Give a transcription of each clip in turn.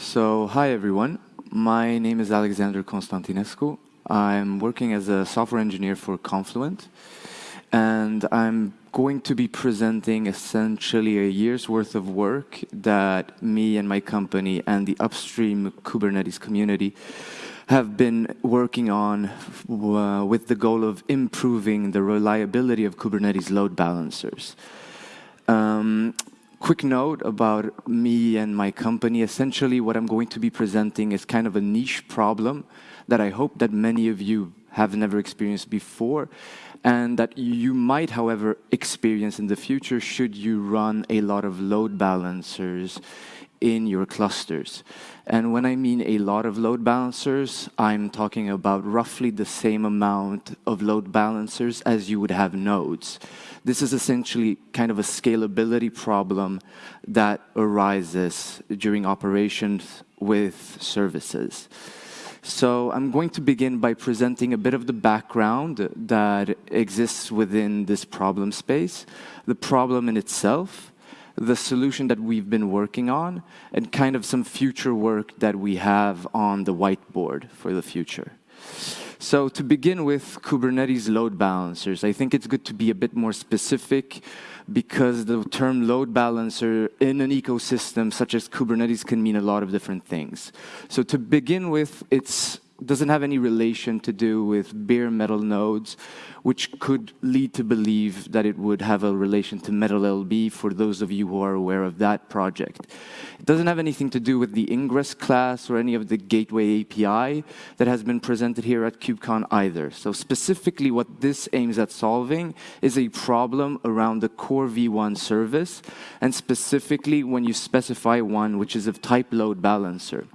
So, hi everyone. My name is Alexander Constantinescu. I'm working as a software engineer for Confluent, and I'm going to be presenting essentially a year's worth of work that me and my company and the upstream Kubernetes community have been working on uh, with the goal of improving the reliability of Kubernetes load balancers. Um, quick note about me and my company. Essentially, what I'm going to be presenting is kind of a niche problem that I hope that many of you have never experienced before, and that you might, however, experience in the future should you run a lot of load balancers in your clusters. And when I mean a lot of load balancers, I'm talking about roughly the same amount of load balancers as you would have nodes. This is essentially kind of a scalability problem that arises during operations with services. So I'm going to begin by presenting a bit of the background that exists within this problem space, the problem in itself, the solution that we've been working on, and kind of some future work that we have on the whiteboard for the future. So to begin with Kubernetes load balancers, I think it's good to be a bit more specific because the term load balancer in an ecosystem such as Kubernetes can mean a lot of different things. So to begin with, it's doesn't have any relation to do with bare metal nodes, which could lead to believe that it would have a relation to Metal LB for those of you who are aware of that project. It doesn't have anything to do with the Ingress class or any of the gateway API that has been presented here at KubeCon either. So specifically what this aims at solving is a problem around the core V1 service, and specifically when you specify one which is of type load balancer.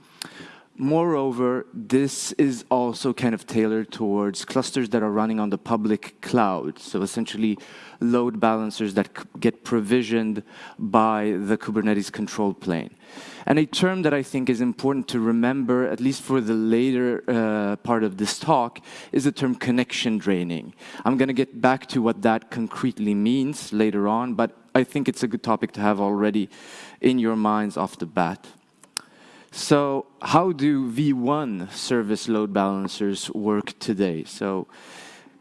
Moreover, this is also kind of tailored towards clusters that are running on the public cloud. So essentially, load balancers that get provisioned by the Kubernetes control plane. And a term that I think is important to remember, at least for the later uh, part of this talk, is the term connection draining. I'm going to get back to what that concretely means later on, but I think it's a good topic to have already in your minds off the bat. So how do V1 service load balancers work today? So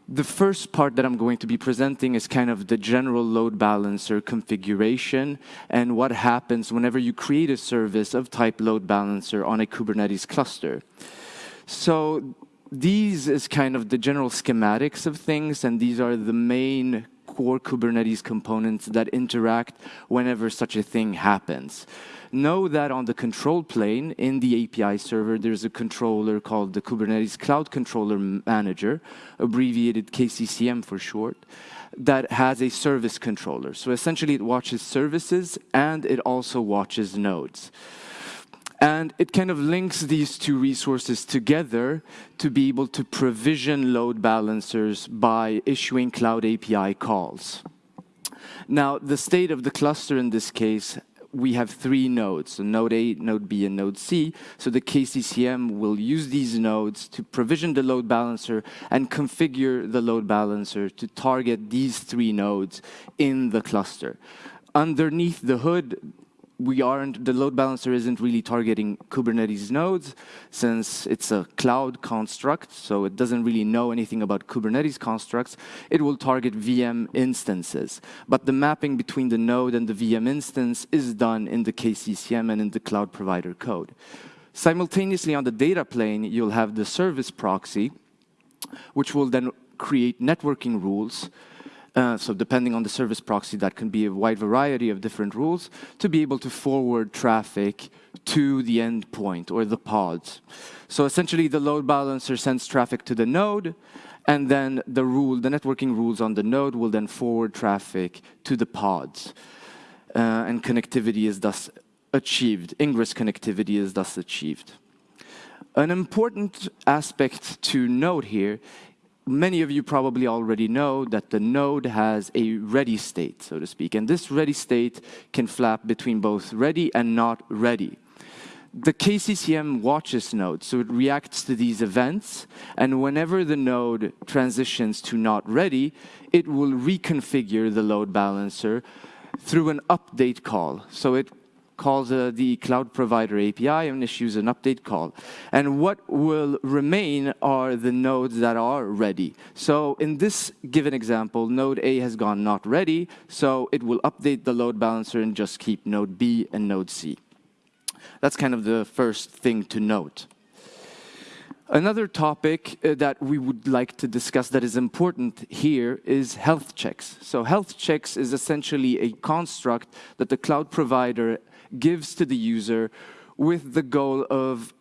the first part that I'm going to be presenting is kind of the general load balancer configuration and what happens whenever you create a service of type load balancer on a Kubernetes cluster. So these is kind of the general schematics of things, and these are the main core Kubernetes components that interact whenever such a thing happens know that on the control plane in the API server, there's a controller called the Kubernetes Cloud Controller Manager, abbreviated KCCM for short, that has a service controller. So essentially, it watches services and it also watches nodes. And it kind of links these two resources together to be able to provision load balancers by issuing Cloud API calls. Now, the state of the cluster in this case we have three nodes, so node A, node B, and node C. So the KCCM will use these nodes to provision the load balancer and configure the load balancer to target these three nodes in the cluster. Underneath the hood, we aren't, the load balancer isn't really targeting Kubernetes nodes since it's a cloud construct, so it doesn't really know anything about Kubernetes constructs. It will target VM instances. But the mapping between the node and the VM instance is done in the KCCM and in the cloud provider code. Simultaneously on the data plane, you'll have the service proxy, which will then create networking rules uh, so depending on the service proxy, that can be a wide variety of different rules to be able to forward traffic to the endpoint or the pods. So essentially, the load balancer sends traffic to the node, and then the rule, the networking rules on the node will then forward traffic to the pods. Uh, and connectivity is thus achieved. Ingress connectivity is thus achieved. An important aspect to note here many of you probably already know that the node has a ready state, so to speak. And this ready state can flap between both ready and not ready. The KCCM watches nodes, so it reacts to these events, and whenever the node transitions to not ready, it will reconfigure the load balancer through an update call. So it calls uh, the cloud provider API and issues an update call. And what will remain are the nodes that are ready. So in this given example, node A has gone not ready, so it will update the load balancer and just keep node B and node C. That's kind of the first thing to note. Another topic uh, that we would like to discuss that is important here is health checks. So health checks is essentially a construct that the cloud provider gives to the user with the goal of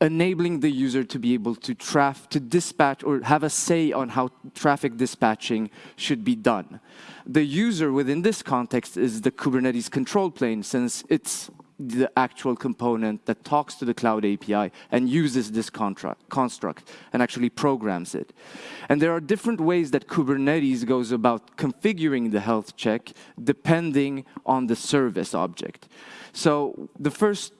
enabling the user to be able to to dispatch or have a say on how traffic dispatching should be done. The user within this context is the Kubernetes control plane since it's the actual component that talks to the cloud API and uses this construct and actually programs it. And there are different ways that Kubernetes goes about configuring the health check depending on the service object. So the first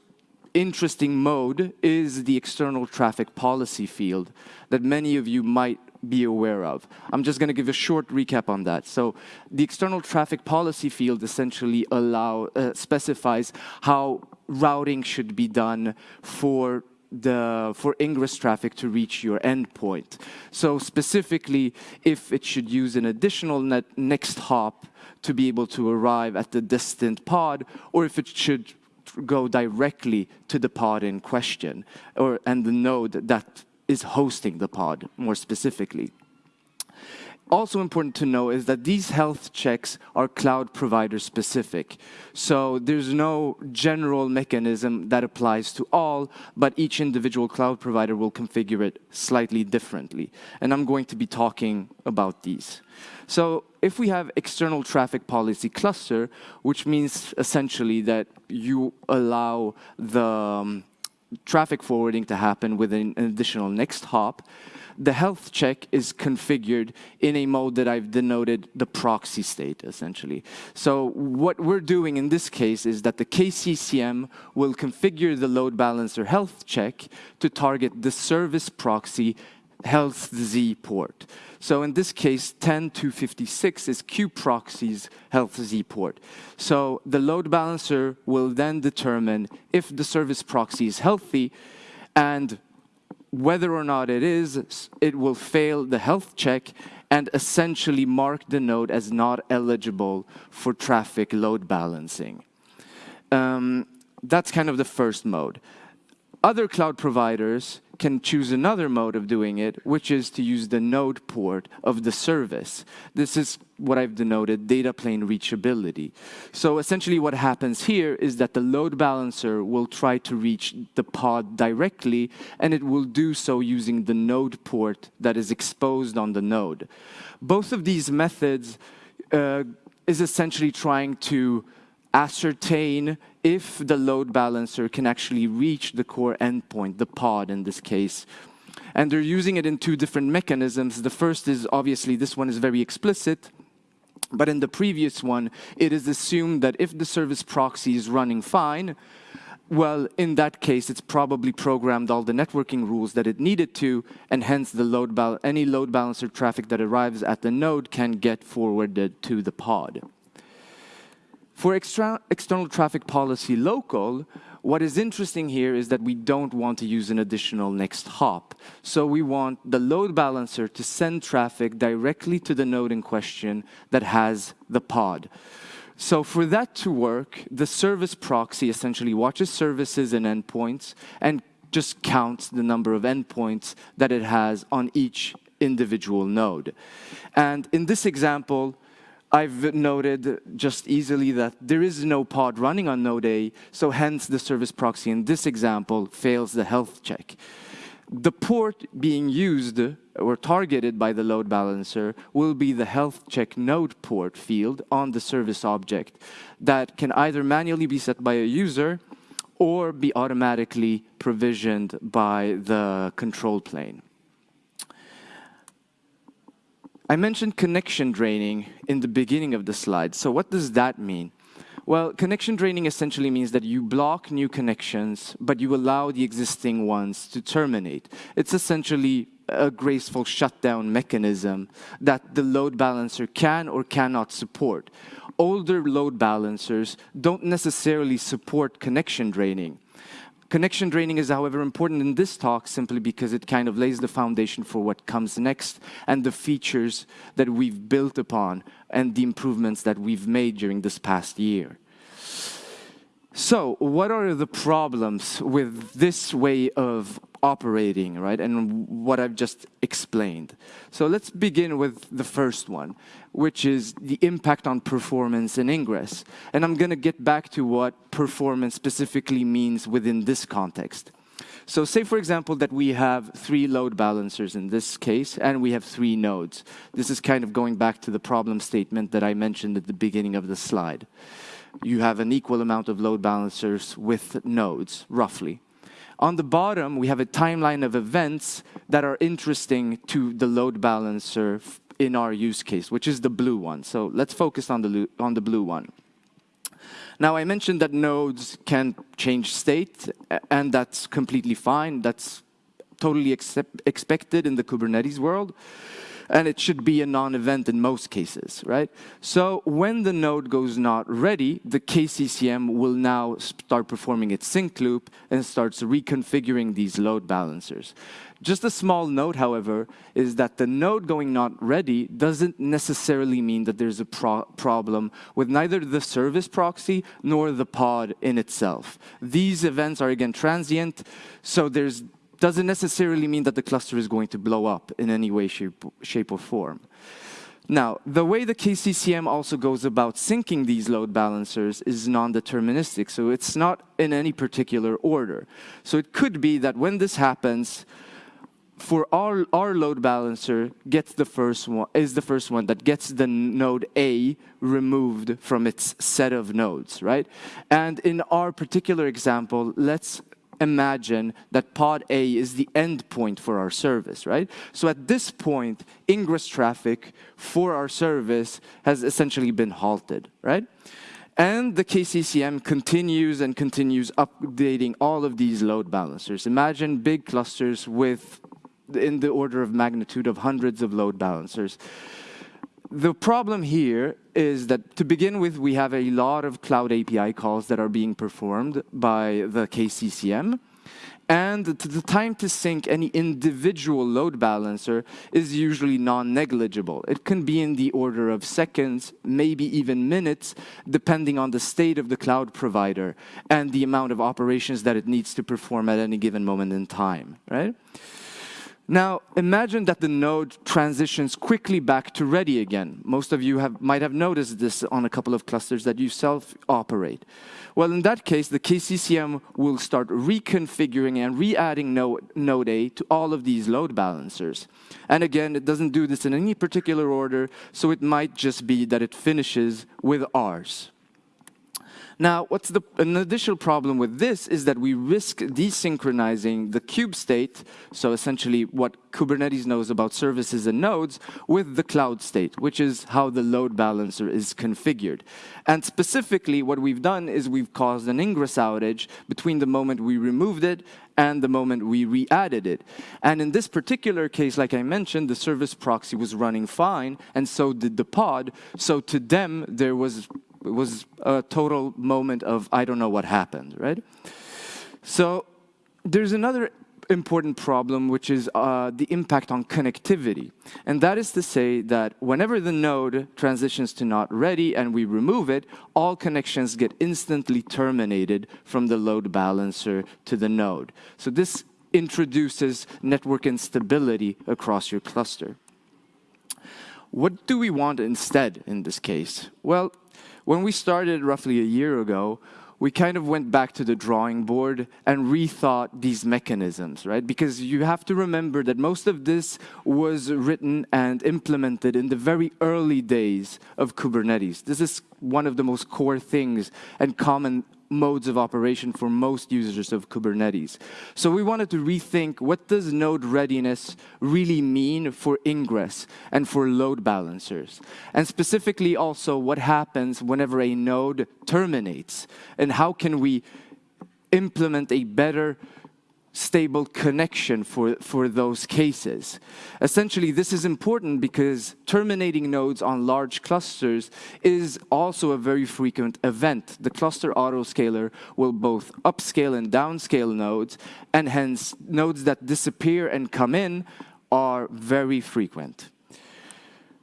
interesting mode is the external traffic policy field that many of you might be aware of. I'm just going to give a short recap on that. So the external traffic policy field essentially allow, uh, specifies how routing should be done for the for ingress traffic to reach your endpoint. So specifically, if it should use an additional net next hop to be able to arrive at the distant pod, or if it should go directly to the pod in question, or and the node that is hosting the pod more specifically. Also important to know is that these health checks are cloud provider specific. So there's no general mechanism that applies to all, but each individual cloud provider will configure it slightly differently. And I'm going to be talking about these. So if we have external traffic policy cluster, which means essentially that you allow the um, traffic forwarding to happen with an additional next hop, the health check is configured in a mode that I've denoted the proxy state, essentially. So what we're doing in this case is that the KCCM will configure the load balancer health check to target the service proxy healthz port. So in this case, 10256 is kube-proxy's healthz port. So the load balancer will then determine if the service proxy is healthy and whether or not it is, it will fail the health check and essentially mark the node as not eligible for traffic load balancing. Um, that's kind of the first mode. Other cloud providers can choose another mode of doing it, which is to use the node port of the service. This is what I've denoted data plane reachability. So essentially what happens here is that the load balancer will try to reach the pod directly, and it will do so using the node port that is exposed on the node. Both of these methods uh, is essentially trying to ascertain if the load balancer can actually reach the core endpoint, the pod in this case. And they're using it in two different mechanisms. The first is obviously this one is very explicit, but in the previous one, it is assumed that if the service proxy is running fine, well, in that case, it's probably programmed all the networking rules that it needed to, and hence the load any load balancer traffic that arrives at the node can get forwarded to the pod. For extra, external traffic policy local, what is interesting here is that we don't want to use an additional next hop. So we want the load balancer to send traffic directly to the node in question that has the pod. So for that to work, the service proxy essentially watches services and endpoints and just counts the number of endpoints that it has on each individual node. And in this example, I've noted just easily that there is no pod running on node A, so hence the service proxy in this example fails the health check. The port being used or targeted by the load balancer will be the health check node port field on the service object that can either manually be set by a user or be automatically provisioned by the control plane. I mentioned connection draining in the beginning of the slide. So what does that mean? Well, connection draining essentially means that you block new connections, but you allow the existing ones to terminate. It's essentially a graceful shutdown mechanism that the load balancer can or cannot support. older load balancers don't necessarily support connection draining. Connection draining is, however, important in this talk simply because it kind of lays the foundation for what comes next and the features that we've built upon and the improvements that we've made during this past year. So what are the problems with this way of operating, right? And what I've just explained. So let's begin with the first one, which is the impact on performance and ingress. And I'm going to get back to what performance specifically means within this context. So say, for example, that we have three load balancers in this case, and we have three nodes. This is kind of going back to the problem statement that I mentioned at the beginning of the slide you have an equal amount of load balancers with nodes, roughly. On the bottom, we have a timeline of events that are interesting to the load balancer in our use case, which is the blue one. So let's focus on the, on the blue one. Now, I mentioned that nodes can change state, and that's completely fine. That's totally expected in the Kubernetes world and it should be a non-event in most cases, right? So when the node goes not ready, the KCCM will now start performing its sync loop and starts reconfiguring these load balancers. Just a small note, however, is that the node going not ready doesn't necessarily mean that there's a pro problem with neither the service proxy nor the pod in itself. These events are, again, transient, so there's doesn't necessarily mean that the cluster is going to blow up in any way, shape, shape or form. Now, the way the KCCM also goes about syncing these load balancers is non-deterministic, so it's not in any particular order. So it could be that when this happens, for our, our load balancer gets the first one, is the first one that gets the node A removed from its set of nodes, right? And in our particular example, let's imagine that pod A is the endpoint for our service, right? So at this point, ingress traffic for our service has essentially been halted, right? And the KCCM continues and continues updating all of these load balancers. Imagine big clusters with in the order of magnitude of hundreds of load balancers. The problem here is that to begin with, we have a lot of cloud API calls that are being performed by the KCCM. And the time to sync any individual load balancer is usually non-negligible. It can be in the order of seconds, maybe even minutes, depending on the state of the cloud provider and the amount of operations that it needs to perform at any given moment in time, right? Now, imagine that the node transitions quickly back to ready again. Most of you have, might have noticed this on a couple of clusters that you self-operate. Well, in that case, the KCCM will start reconfiguring and re-adding node, node A to all of these load balancers. And again, it doesn't do this in any particular order, so it might just be that it finishes with ours. Now, what's the, an additional problem with this is that we risk desynchronizing the kube state, so essentially what Kubernetes knows about services and nodes, with the cloud state, which is how the load balancer is configured. And specifically, what we've done is we've caused an ingress outage between the moment we removed it and the moment we re-added it. And in this particular case, like I mentioned, the service proxy was running fine, and so did the pod. So to them, there was it was a total moment of, I don't know what happened, right? So there's another important problem, which is uh, the impact on connectivity. And that is to say that whenever the node transitions to not ready and we remove it, all connections get instantly terminated from the load balancer to the node. So this introduces network instability across your cluster. What do we want instead in this case? Well, when we started roughly a year ago, we kind of went back to the drawing board and rethought these mechanisms, right? Because you have to remember that most of this was written and implemented in the very early days of Kubernetes. This is one of the most core things and common modes of operation for most users of Kubernetes. So we wanted to rethink what does node readiness really mean for ingress and for load balancers? And specifically also what happens whenever a node terminates and how can we implement a better stable connection for, for those cases. Essentially, this is important because terminating nodes on large clusters is also a very frequent event. The cluster autoscaler will both upscale and downscale nodes, and hence nodes that disappear and come in are very frequent.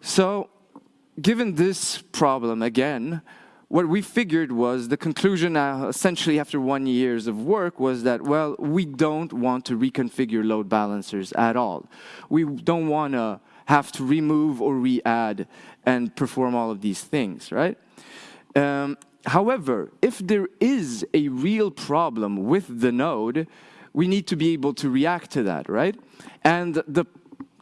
So given this problem again, what we figured was the conclusion uh, essentially after one years of work was that, well, we don't want to reconfigure load balancers at all. We don't want to have to remove or re-add and perform all of these things, right? Um, however, if there is a real problem with the node, we need to be able to react to that, right? And the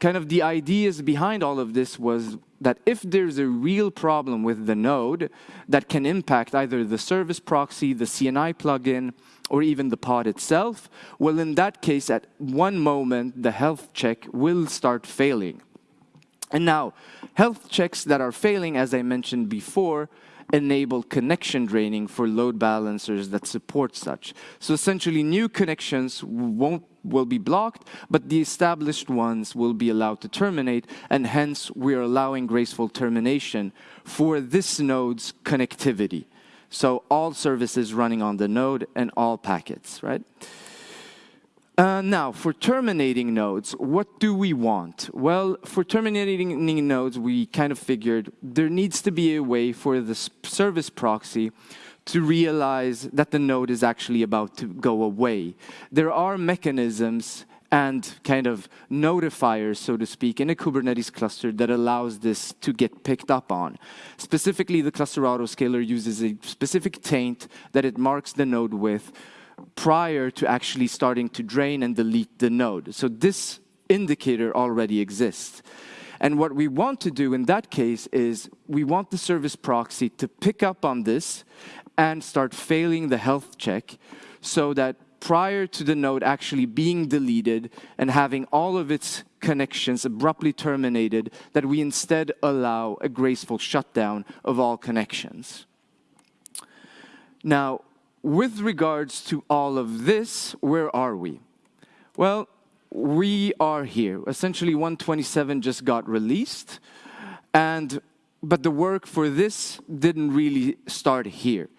kind of the ideas behind all of this was that if there's a real problem with the node that can impact either the service proxy, the CNI plugin, or even the pod itself, well, in that case, at one moment, the health check will start failing. And now, health checks that are failing, as I mentioned before, enable connection draining for load balancers that support such. So essentially, new connections won't will be blocked, but the established ones will be allowed to terminate, and hence we're allowing graceful termination for this node's connectivity. So all services running on the node and all packets, right? Uh, now, for terminating nodes, what do we want? Well, for terminating nodes, we kind of figured there needs to be a way for the service proxy to realize that the node is actually about to go away. There are mechanisms and kind of notifiers, so to speak, in a Kubernetes cluster that allows this to get picked up on. Specifically, the cluster autoscaler uses a specific taint that it marks the node with, prior to actually starting to drain and delete the node. So this indicator already exists. And what we want to do in that case is we want the service proxy to pick up on this and start failing the health check so that prior to the node actually being deleted and having all of its connections abruptly terminated, that we instead allow a graceful shutdown of all connections. Now, with regards to all of this, where are we? Well, we are here. Essentially, 127 just got released, and but the work for this didn't really start here.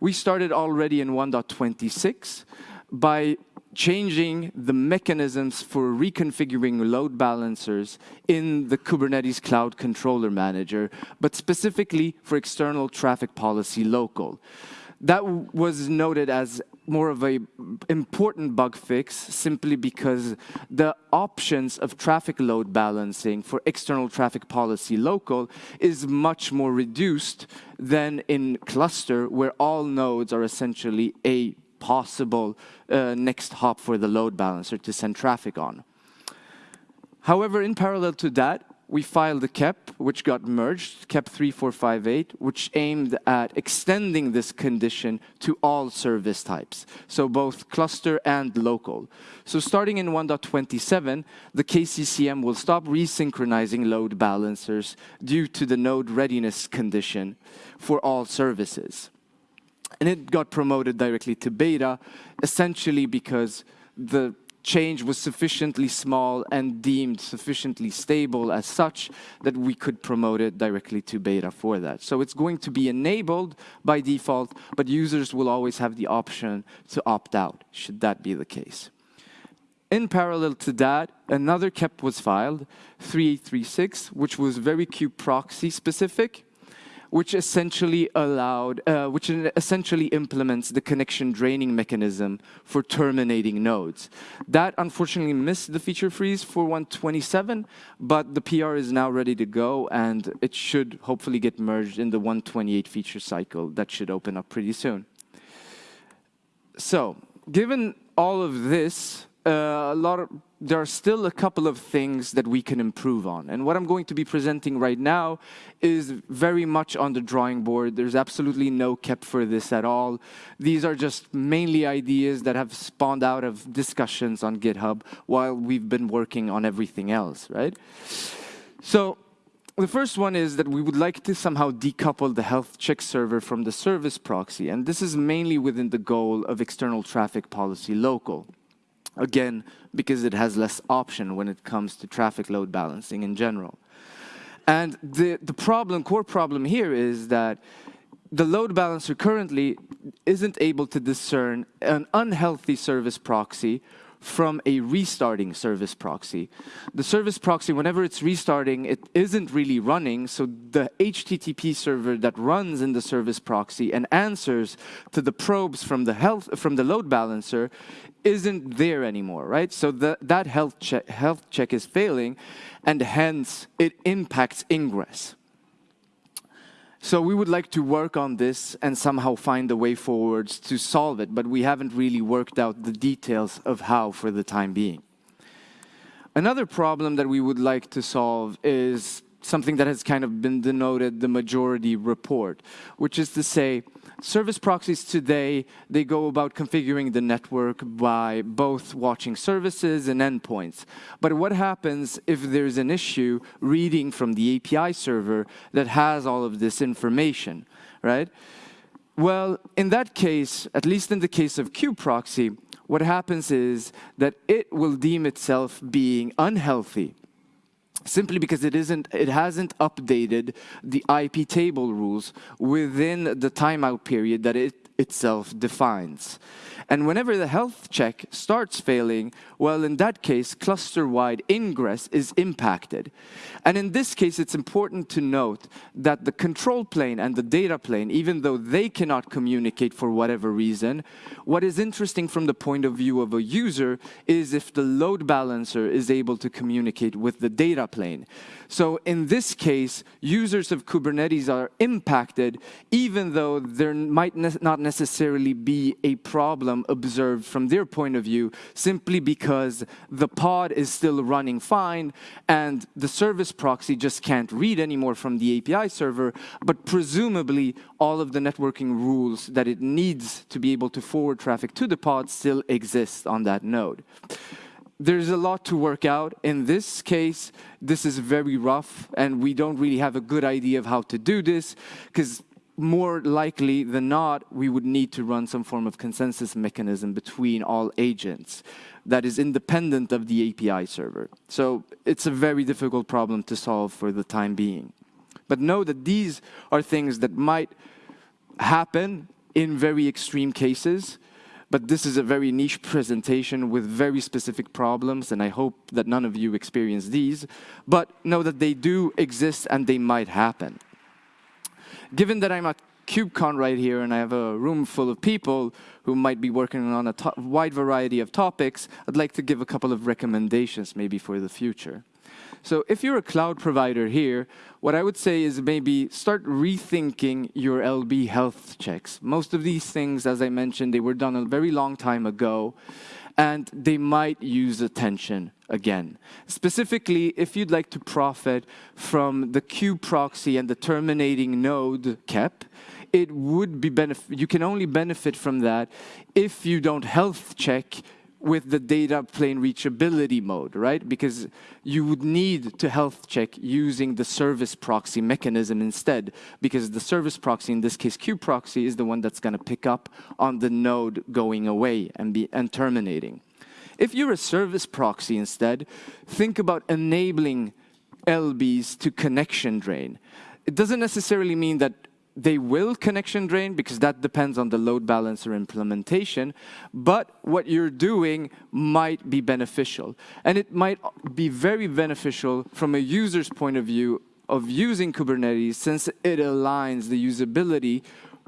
We started already in 1.26 by changing the mechanisms for reconfiguring load balancers in the Kubernetes Cloud Controller Manager, but specifically for external traffic policy local that was noted as more of a important bug fix simply because the options of traffic load balancing for external traffic policy local is much more reduced than in cluster where all nodes are essentially a possible uh, next hop for the load balancer to send traffic on. However, in parallel to that, we filed a KEP, which got merged, KEP 3458, which aimed at extending this condition to all service types, so both cluster and local. So starting in 1.27, the KCCM will stop resynchronizing load balancers due to the node readiness condition for all services. And it got promoted directly to beta, essentially because the change was sufficiently small and deemed sufficiently stable as such that we could promote it directly to beta for that. So it's going to be enabled by default, but users will always have the option to opt out, should that be the case. In parallel to that, another KEP was filed, 3836, which was very proxy specific, which essentially allowed, uh, which essentially implements the connection draining mechanism for terminating nodes. That unfortunately missed the feature freeze for 127, but the PR is now ready to go and it should hopefully get merged in the 128 feature cycle that should open up pretty soon. So, given all of this, uh, a lot of, there are still a couple of things that we can improve on. And what I'm going to be presenting right now is very much on the drawing board. There's absolutely no KEP for this at all. These are just mainly ideas that have spawned out of discussions on GitHub while we've been working on everything else, right? So the first one is that we would like to somehow decouple the health check server from the service proxy. And this is mainly within the goal of external traffic policy local. Again, because it has less option when it comes to traffic load balancing in general. And the, the problem, core problem here is that the load balancer currently isn't able to discern an unhealthy service proxy from a restarting service proxy. The service proxy, whenever it's restarting, it isn't really running, so the HTTP server that runs in the service proxy and answers to the probes from the health from the load balancer isn't there anymore, right? So the, that health check, health check is failing, and hence it impacts ingress. So we would like to work on this and somehow find a way forwards to solve it, but we haven't really worked out the details of how for the time being. Another problem that we would like to solve is something that has kind of been denoted the majority report, which is to say, service proxies today, they go about configuring the network by both watching services and endpoints. But what happens if there's an issue reading from the API server that has all of this information, right? Well, in that case, at least in the case of kubeproxy, what happens is that it will deem itself being unhealthy simply because it isn't it hasn't updated the IP table rules within the timeout period that it itself defines. And whenever the health check starts failing, well, in that case, cluster-wide ingress is impacted. And in this case, it's important to note that the control plane and the data plane, even though they cannot communicate for whatever reason, what is interesting from the point of view of a user is if the load balancer is able to communicate with the data plane. So in this case, users of Kubernetes are impacted even though there might not necessarily be a problem observed from their point of view simply because the pod is still running fine and the service proxy just can't read anymore from the API server, but presumably all of the networking rules that it needs to be able to forward traffic to the pod still exist on that node there's a lot to work out. In this case, this is very rough, and we don't really have a good idea of how to do this, because more likely than not, we would need to run some form of consensus mechanism between all agents that is independent of the API server. So it's a very difficult problem to solve for the time being. But know that these are things that might happen in very extreme cases, but this is a very niche presentation with very specific problems, and I hope that none of you experience these, but know that they do exist and they might happen. Given that I'm at KubeCon right here and I have a room full of people who might be working on a wide variety of topics, I'd like to give a couple of recommendations maybe for the future. So if you're a cloud provider here, what I would say is maybe start rethinking your LB health checks. Most of these things, as I mentioned, they were done a very long time ago, and they might use attention again. Specifically, if you'd like to profit from the kube-proxy and the terminating node KEP, it would be benefit, you can only benefit from that if you don't health check with the data plane reachability mode, right? Because you would need to health check using the service proxy mechanism instead, because the service proxy, in this case kubeproxy, is the one that's going to pick up on the node going away and, be, and terminating. If you're a service proxy instead, think about enabling LBs to connection drain. It doesn't necessarily mean that they will connection drain because that depends on the load balancer implementation, but what you're doing might be beneficial. And it might be very beneficial from a user's point of view of using Kubernetes since it aligns the usability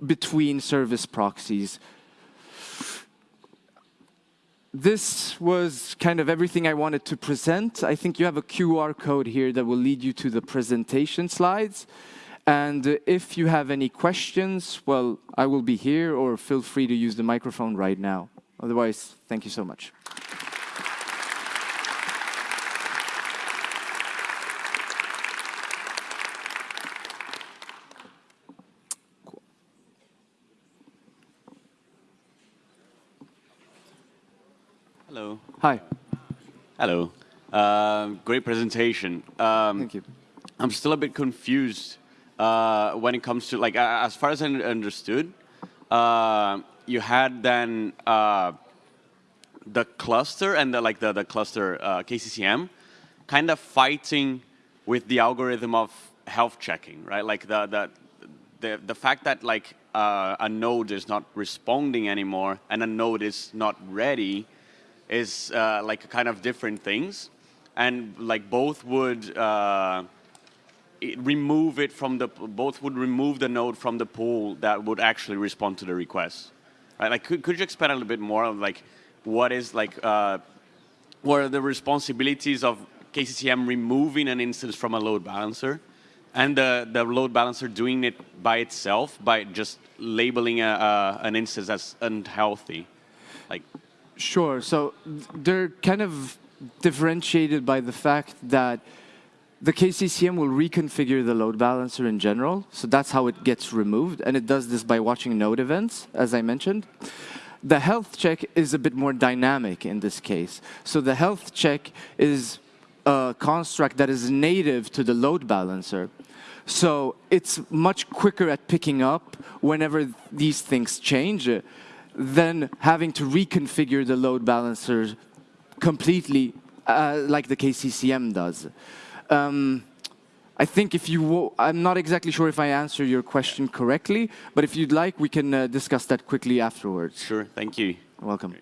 between service proxies. This was kind of everything I wanted to present. I think you have a QR code here that will lead you to the presentation slides. And if you have any questions, well, I will be here, or feel free to use the microphone right now. Otherwise, thank you so much. Hello. Hi. Hello. Uh, great presentation. Um, Thank you. I'm still a bit confused uh, when it comes to, like, as far as I understood, uh, you had then uh, the cluster and the, like the, the cluster uh, KCCM kind of fighting with the algorithm of health checking, right? Like the, the, the, the fact that like uh, a node is not responding anymore and a node is not ready is uh, like kind of different things. And like both would it- remove it from the, both would remove the node from the pool that would actually respond to the request. Right? Like could, could you expand a little bit more of like what is like, uh, what are the responsibilities of KCCM removing an instance from a load balancer and the, the load balancer doing it by itself by just labeling a, an instance as unhealthy? Like, Sure. So they're kind of differentiated by the fact that the KCCM will reconfigure the load balancer in general. So that's how it gets removed. And it does this by watching node events, as I mentioned. The health check is a bit more dynamic in this case. So the health check is a construct that is native to the load balancer. So it's much quicker at picking up whenever these things change than having to reconfigure the load balancer completely uh, like the KCCM does. Um, I think if you, I'm not exactly sure if I answer your question correctly, but if you'd like, we can uh, discuss that quickly afterwards. sure, thank you. Welcome.